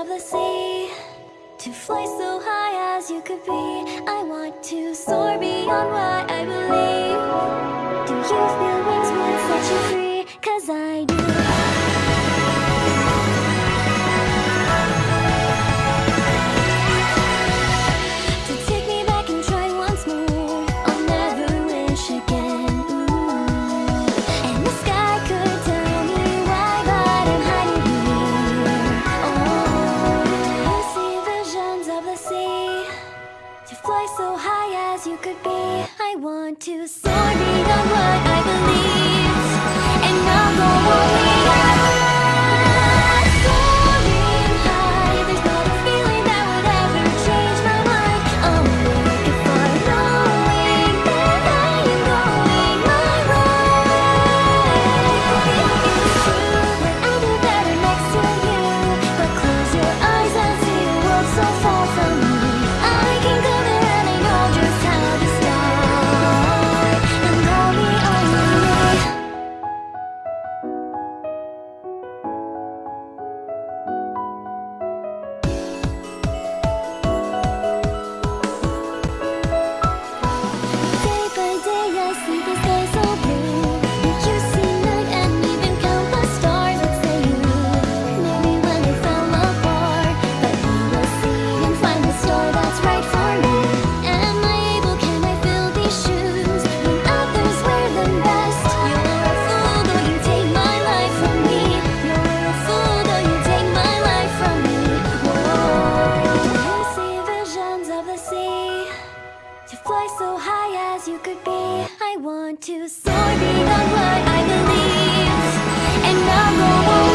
of the sea To fly so high as you could be I want to soar beyond what I believe Do you feel wings? you could be. I want to. Soar beyond what I believe. could be. I want to soar beyond what I believe. And I'll go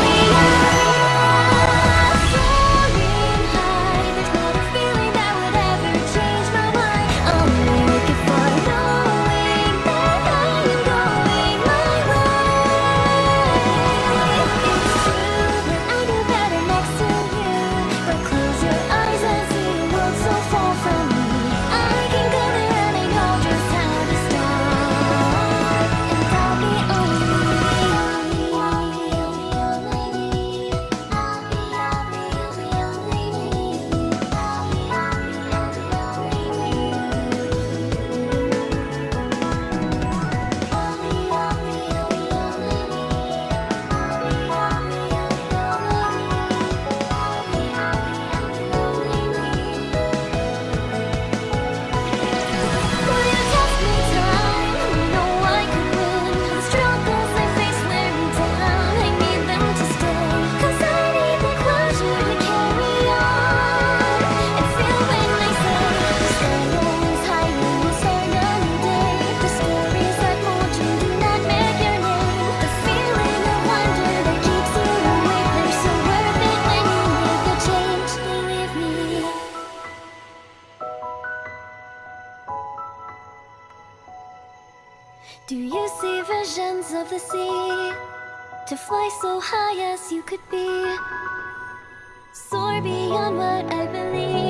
Do you see visions of the sea? To fly so high as you could be Soar beyond what I believe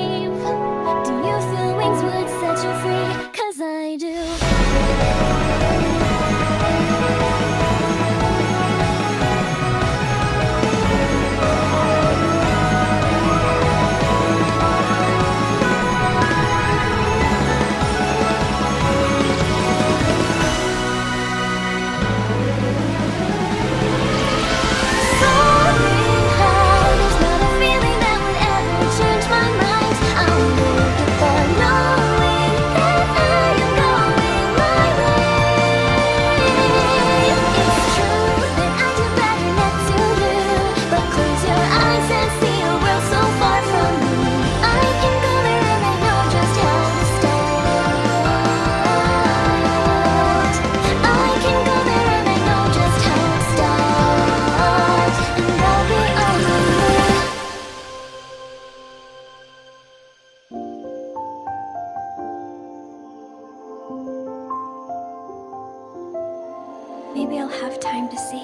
Maybe I'll have time to see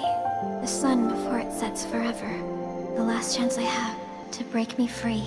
the sun before it sets forever. The last chance I have to break me free.